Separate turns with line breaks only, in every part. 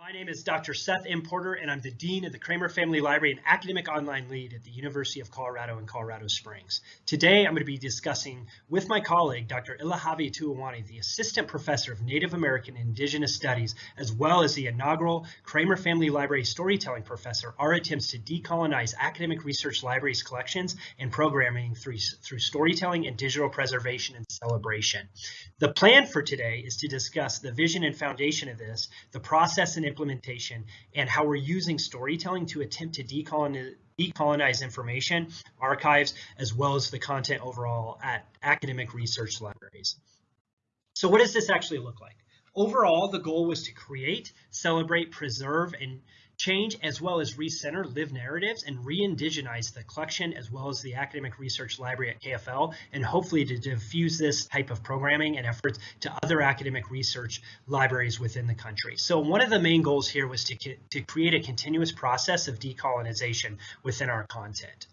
My name is Dr. Seth M. Porter, and I'm the Dean of the Kramer Family Library and Academic Online Lead at the University of Colorado in Colorado Springs. Today, I'm going to be discussing with my colleague, Dr. Ilahavi Tuawani, the Assistant Professor of Native American Indigenous Studies, as well as the inaugural Kramer Family Library Storytelling Professor, our attempts to decolonize academic research libraries collections and programming through, through storytelling and digital preservation and celebration. The plan for today is to discuss the vision and foundation of this, the process and implementation, and how we're using storytelling to attempt to decolonize, decolonize information, archives, as well as the content overall at academic research libraries. So what does this actually look like? Overall, the goal was to create, celebrate, preserve, and change as well as recenter live narratives and re-indigenize the collection as well as the academic research library at KFL and hopefully to diffuse this type of programming and efforts to other academic research libraries within the country. So one of the main goals here was to, to create a continuous process of decolonization within our content.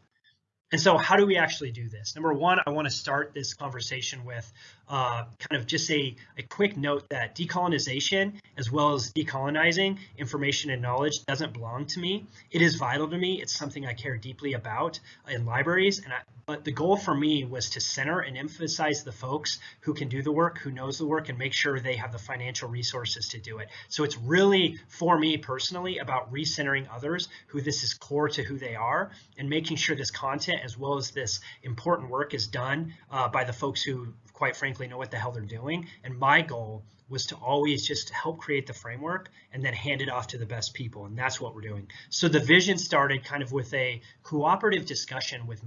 And so how do we actually do this? Number one, I want to start this conversation with uh, kind of just a, a quick note that decolonization as well as decolonizing information and knowledge doesn't belong to me. It is vital to me. It's something I care deeply about in libraries. And I, but the goal for me was to center and emphasize the folks who can do the work, who knows the work, and make sure they have the financial resources to do it. So it's really, for me personally, about recentering others who this is core to who they are and making sure this content as well as this important work is done uh, by the folks who quite frankly know what the hell they're doing. And my goal was to always just help create the framework and then hand it off to the best people. And that's what we're doing. So the vision started kind of with a cooperative discussion with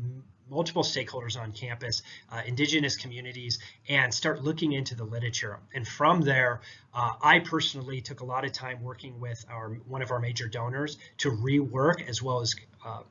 multiple stakeholders on campus, uh, indigenous communities, and start looking into the literature. And from there, uh, I personally took a lot of time working with our one of our major donors to rework as well as uh,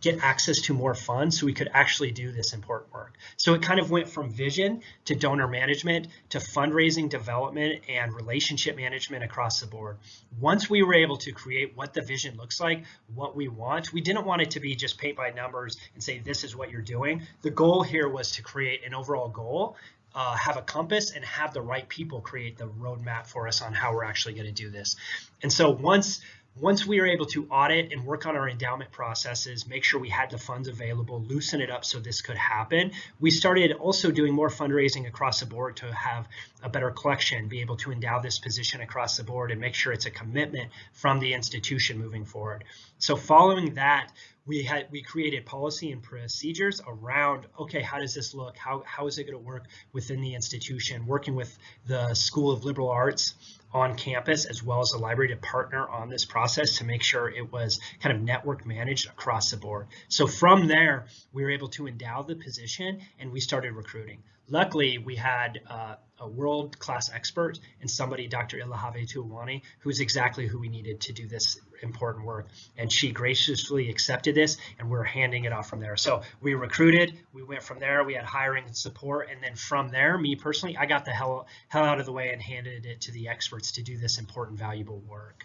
get access to more funds so we could actually do this important work. So it kind of went from vision to donor management to fundraising development and relationship management across the board. Once we were able to create what the vision looks like, what we want, we didn't want it to be just paint by numbers and say this is what you're doing. The goal here was to create an overall goal uh, have a compass and have the right people create the roadmap for us on how we're actually going to do this. And so once once we were able to audit and work on our endowment processes, make sure we had the funds available, loosen it up so this could happen, we started also doing more fundraising across the board to have a better collection, be able to endow this position across the board and make sure it's a commitment from the institution moving forward. So following that, we had we created policy and procedures around okay how does this look how how is it going to work within the institution working with the school of liberal arts on campus as well as the library to partner on this process to make sure it was kind of network managed across the board. So from there we were able to endow the position and we started recruiting. Luckily we had uh, a world-class expert and somebody, Dr. Ilahave Tuawani, who's exactly who we needed to do this important work. And she graciously accepted this and we're handing it off from there. So we recruited, we went from there, we had hiring and support. And then from there, me personally, I got the hell, hell out of the way and handed it to the experts to do this important, valuable work.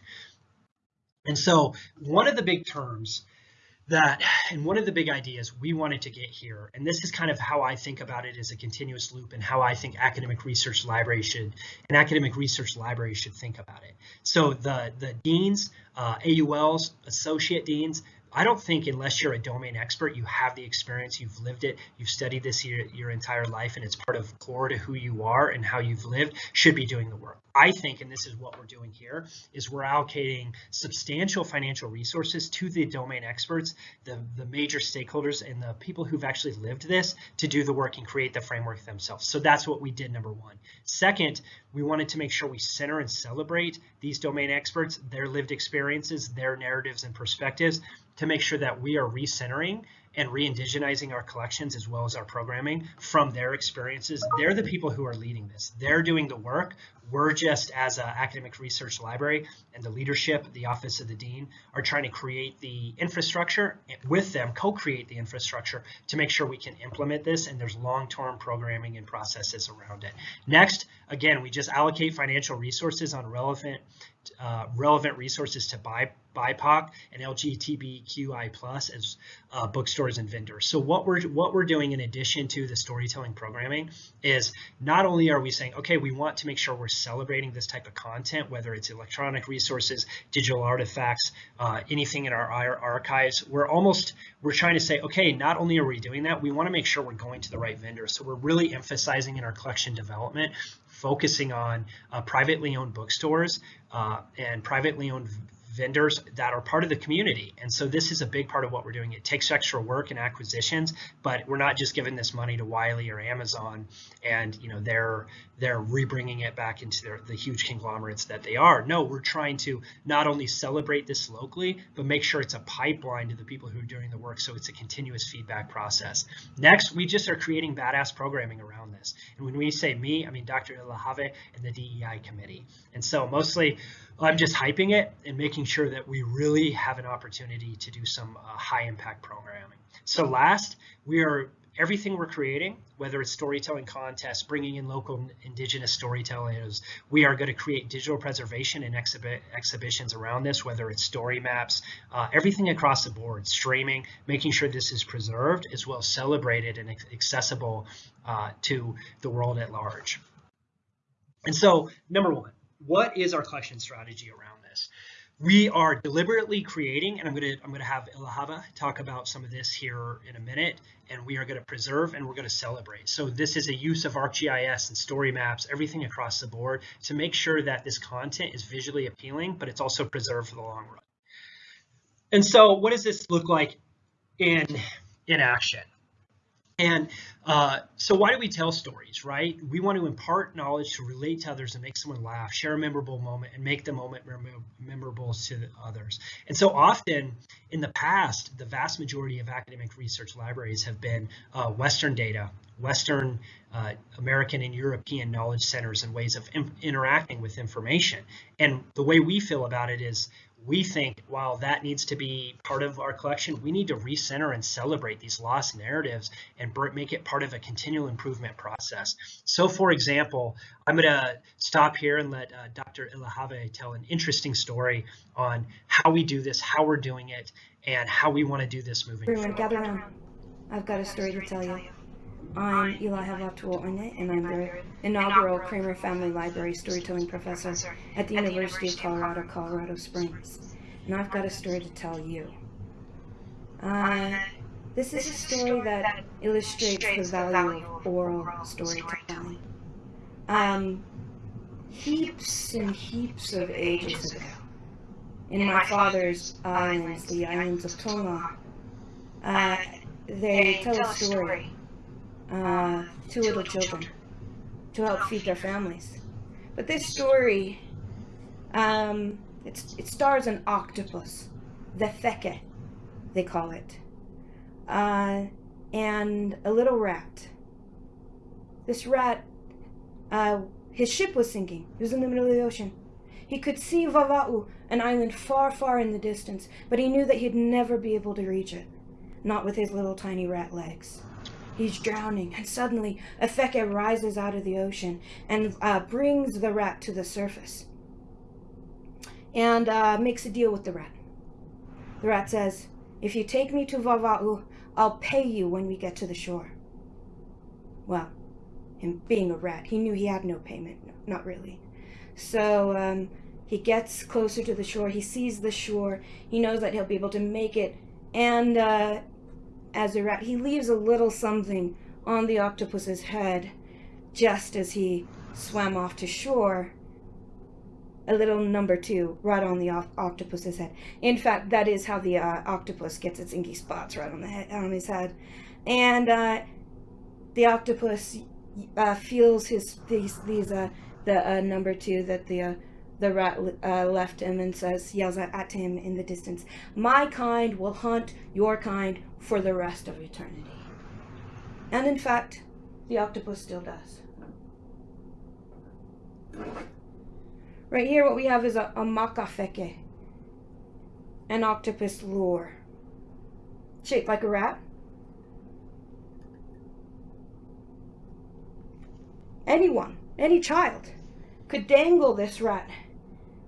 And so one of the big terms that and one of the big ideas we wanted to get here and this is kind of how i think about it as a continuous loop and how i think academic research library should an academic research library should think about it. So the the deans uh, auls associate deans I don't think unless you're a domain expert, you have the experience, you've lived it, you've studied this your, your entire life, and it's part of core to who you are and how you've lived, should be doing the work. I think, and this is what we're doing here, is we're allocating substantial financial resources to the domain experts, the, the major stakeholders, and the people who've actually lived this to do the work and create the framework themselves. So that's what we did, number one. Second, we wanted to make sure we center and celebrate these domain experts, their lived experiences, their narratives and perspectives, to make sure that we are recentering and re-indigenizing our collections as well as our programming from their experiences. They're the people who are leading this. They're doing the work. We're just as an academic research library and the leadership, the office of the dean, are trying to create the infrastructure with them, co-create the infrastructure to make sure we can implement this and there's long-term programming and processes around it. Next, again, we just allocate financial resources on relevant uh, relevant resources to buy BIPOC and LGBTQI plus as uh, bookstores and vendors. So what we're what we're doing in addition to the storytelling programming is not only are we saying, okay, we want to make sure we're celebrating this type of content, whether it's electronic resources, digital artifacts, uh, anything in our, archives. We're almost, we're trying to say, okay, not only are we doing that, we want to make sure we're going to the right vendor. So we're really emphasizing in our collection development, focusing on uh, privately owned bookstores uh, and privately owned vendors that are part of the community. And so this is a big part of what we're doing. It takes extra work and acquisitions, but we're not just giving this money to Wiley or Amazon and you know they're they're rebringing it back into their, the huge conglomerates that they are. No, we're trying to not only celebrate this locally, but make sure it's a pipeline to the people who are doing the work so it's a continuous feedback process. Next, we just are creating badass programming around this. And when we say me, I mean Dr. Ilahave and the DEI committee. And so mostly I'm just hyping it and making sure that we really have an opportunity to do some uh, high impact programming. So last, we are everything we're creating, whether it's storytelling contests, bringing in local indigenous storytellers, we are going to create digital preservation and exhibit exhibitions around this, whether it's story maps, uh, everything across the board, streaming, making sure this is preserved as well as celebrated and accessible uh, to the world at large. And so, number one, what is our collection strategy around this? We are deliberately creating, and I'm going to I'm to have Ilahava talk about some of this here in a minute, and we are going to preserve and we're going to celebrate. So this is a use of ArcGIS and story maps, everything across the board to make sure that this content is visually appealing, but it's also preserved for the long run. And so what does this look like in, in action? And uh, so why do we tell stories, right? We want to impart knowledge to relate to others and make someone laugh, share a memorable moment, and make the moment memorable to others. And so often in the past, the vast majority of academic research libraries have been uh, Western data, Western, uh, American, and European knowledge centers and ways of interacting with information. And the way we feel about it is we think while that needs to be part of our collection, we need to recenter and celebrate these lost narratives and make it part of a continual improvement process. So for example, I'm going to stop here and let uh, Dr. Ilahave tell an interesting story on how we do this, how we're doing it, and how we want to do this moving
Everyone, gather around. I've got a story to tell you. I'm Eli Havatuoane, and I'm the inaugural Kramer Family Library storytelling professor at the University of Colorado, Colorado Springs. And I've got a story to tell you. Uh, this is a story that illustrates the value of oral storytelling. Um, heaps and heaps of ages ago, in my father's islands, the islands of Tonga, uh, they tell a story uh, two little children to help feed their families. But this story, um, it stars an octopus, the Theke, they call it, uh, and a little rat. This rat, uh, his ship was sinking. He was in the middle of the ocean. He could see Vava'u, an island far, far in the distance, but he knew that he'd never be able to reach it, not with his little tiny rat legs. He's drowning, and suddenly Afeke rises out of the ocean and uh, brings the rat to the surface and uh, makes a deal with the rat. The rat says, If you take me to Vava'u, I'll pay you when we get to the shore. Well, him being a rat, he knew he had no payment. No, not really. So um, he gets closer to the shore. He sees the shore. He knows that he'll be able to make it. And uh, as a rat. He leaves a little something on the octopus's head just as he swam off to shore. A little number two right on the octopus's head. In fact, that is how the uh, octopus gets its inky spots right on the head, on his head. And uh, the octopus uh, feels his these these uh, the uh, number two that the uh, the rat uh, left him and says, yells at him in the distance, My kind will hunt your kind for the rest of eternity. And in fact, the octopus still does. Right here, what we have is a, a makafeke, an octopus lure, shaped like a rat. Anyone, any child, could dangle this rat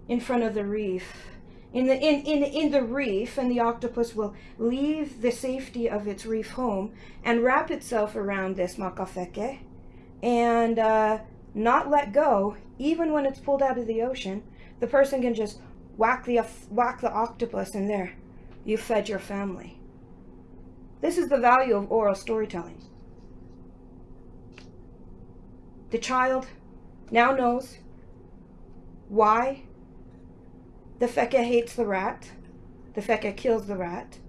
in front of the reef. In the, in, in, in the reef, and the octopus will leave the safety of its reef home and wrap itself around this makafeke and uh, not let go, even when it's pulled out of the ocean, the person can just whack the whack the octopus and there, you fed your family. This is the value of oral storytelling. The child now knows why the feka hates the rat, the feka kills the rat,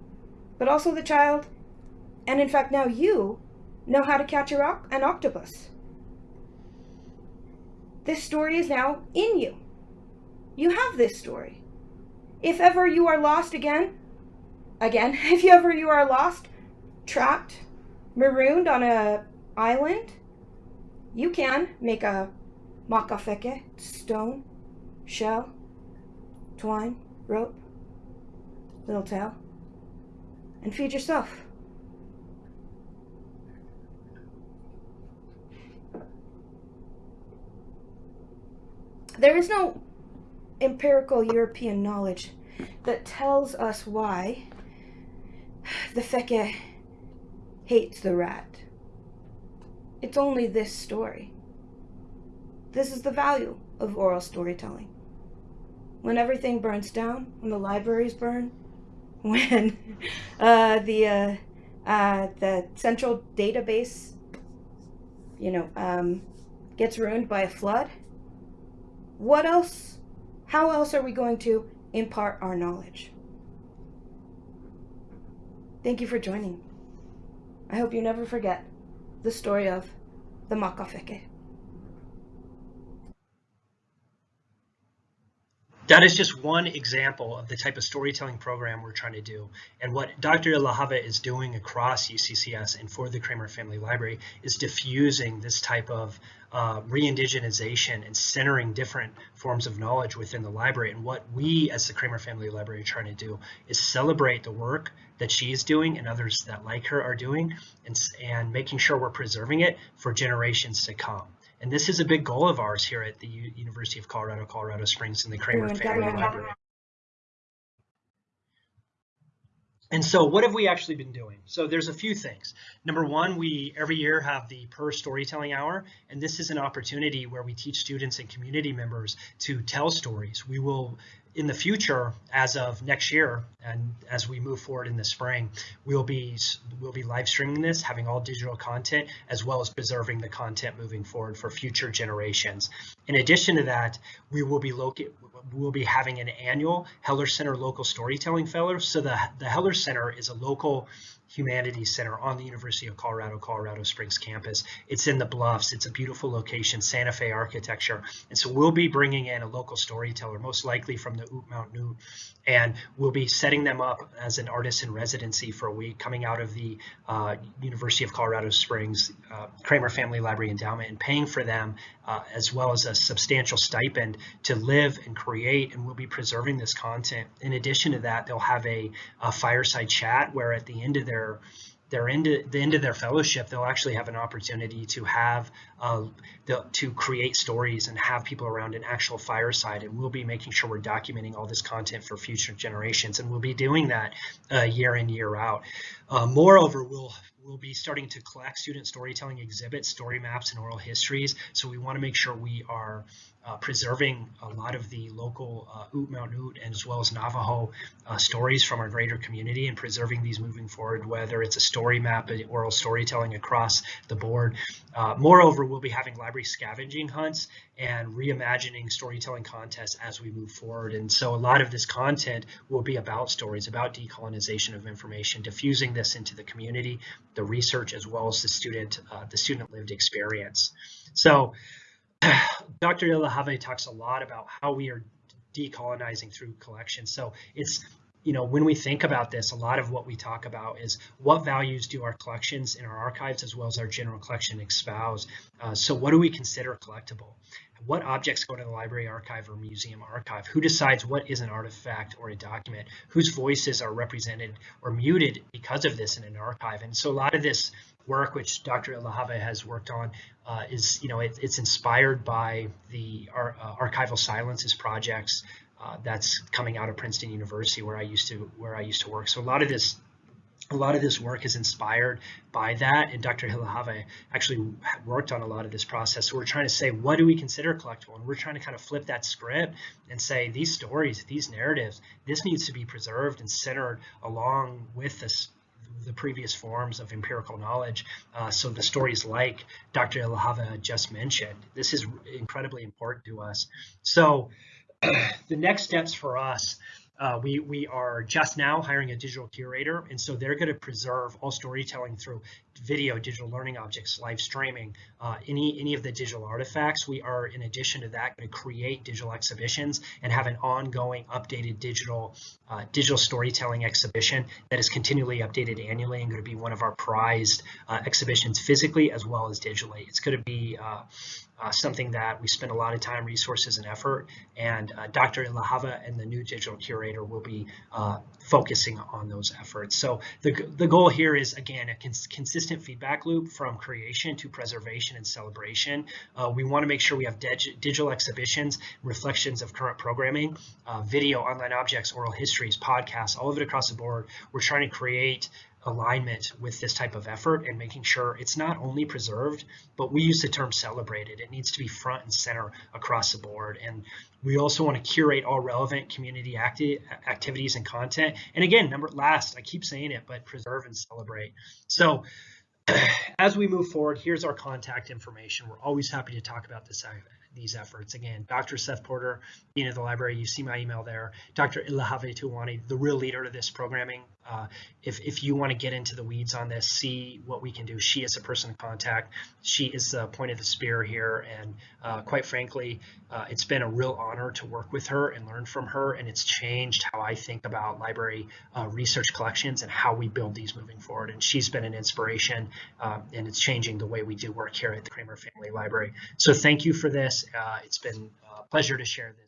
but also the child, and in fact now you, know how to catch an octopus. This story is now in you. You have this story. If ever you are lost again, again, if ever you are lost, trapped, marooned on a island, you can make a makafeke, stone, shell, twine, rope, little tail, and feed yourself. There is no empirical European knowledge that tells us why the feke hates the rat. It's only this story. This is the value of oral storytelling. When everything burns down, when the libraries burn, when uh, the uh, uh, the central database, you know, um, gets ruined by a flood, what else, how else are we going to impart our knowledge? Thank you for joining. I hope you never forget the story of the Makafeke.
That is just one example of the type of storytelling program we're trying to do. And what Dr. Ilahave is doing across UCCS and for the Kramer Family Library is diffusing this type of uh, re-indigenization and centering different forms of knowledge within the library. And what we as the Kramer Family Library are trying to do is celebrate the work that she's doing and others that like her are doing and, and making sure we're preserving it for generations to come. And this is a big goal of ours here at the U University of Colorado, Colorado Springs in the Kramer Family Library. And so what have we actually been doing? So there's a few things. Number one, we every year have the Per Storytelling Hour, and this is an opportunity where we teach students and community members to tell stories. We will in the future, as of next year, and as we move forward in the spring, we'll be we'll be live streaming this, having all digital content, as well as preserving the content moving forward for future generations. In addition to that, we will be located we'll be having an annual Heller Center Local Storytelling Fellow. So the, the Heller Center is a local Humanities Center on the University of Colorado, Colorado Springs campus. It's in the Bluffs. It's a beautiful location, Santa Fe architecture. And so we'll be bringing in a local storyteller, most likely from the Ute Mountain Ute, and we'll be setting them up as an artist in residency for a week coming out of the uh, University of Colorado Springs uh, Kramer Family Library Endowment and paying for them uh, as well as a substantial stipend to live and create and we'll be preserving this content. In addition to that, they'll have a, a fireside chat where at the end of their their end the end of their fellowship, they'll actually have an opportunity to have uh, to create stories and have people around an actual fireside. And we'll be making sure we're documenting all this content for future generations, and we'll be doing that uh, year in year out. Uh, moreover, we'll we'll be starting to collect student storytelling exhibits, story maps, and oral histories. So we want to make sure we are uh, preserving a lot of the local uh, Ute Mountain Ute and as well as Navajo uh, stories from our greater community and preserving these moving forward, whether it's a story map, oral storytelling across the board. Uh, moreover, we'll be having library scavenging hunts and reimagining storytelling contests as we move forward. And so a lot of this content will be about stories, about decolonization of information, diffusing this into the community, the research, as well as the student, uh, the student lived experience. So Dr. Ilahave talks a lot about how we are decolonizing through collection. So it's, you know, when we think about this, a lot of what we talk about is what values do our collections in our archives as well as our general collection espouse. Uh, so what do we consider collectible? What objects go to the library archive or museum archive? Who decides what is an artifact or a document? Whose voices are represented or muted because of this in an archive? And so a lot of this work, which Dr. Ilahave has worked on, uh, is you know it, it's inspired by the ar uh, archival silences projects uh, that's coming out of Princeton University, where I used to where I used to work. So a lot of this a lot of this work is inspired by that and Dr. Hilahave actually worked on a lot of this process. So we're trying to say, what do we consider collectible? And we're trying to kind of flip that script and say these stories, these narratives, this needs to be preserved and centered along with this the previous forms of empirical knowledge. Uh, so the stories like Dr. Ilahava just mentioned, this is incredibly important to us. So the next steps for us uh, we, we are just now hiring a digital curator, and so they're going to preserve all storytelling through video, digital learning objects, live streaming, uh, any, any of the digital artifacts. We are, in addition to that, going to create digital exhibitions and have an ongoing updated digital uh, digital storytelling exhibition that is continually updated annually and going to be one of our prized uh, exhibitions physically as well as digitally. It's going to be uh, uh, something that we spend a lot of time, resources, and effort. And uh, Dr. Ilahava and the new digital curator will be focusing on those efforts. So the, the goal here is, again, a cons consistent feedback loop from creation to preservation and celebration. Uh, we want to make sure we have digital exhibitions, reflections of current programming, uh, video, online objects, oral histories, podcasts, all of it across the board. We're trying to create alignment with this type of effort and making sure it's not only preserved, but we use the term celebrated. It needs to be front and center across the board. And we also want to curate all relevant community acti activities and content. And again, number last, I keep saying it, but preserve and celebrate. So as we move forward, here's our contact information. We're always happy to talk about this these efforts. Again, Dr. Seth Porter, Dean of the Library, you see my email there. Dr. Ilahave Tuwani, the real leader of this programming. Uh, if, if you want to get into the weeds on this, see what we can do. She is a person of contact. She is the point of the spear here. And uh, quite frankly, uh, it's been a real honor to work with her and learn from her. And it's changed how I think about library uh, research collections and how we build these moving forward. And she's been an inspiration uh, and it's changing the way we do work here at the Kramer Family Library. So thank you for this. Uh, it's been a pleasure to share this.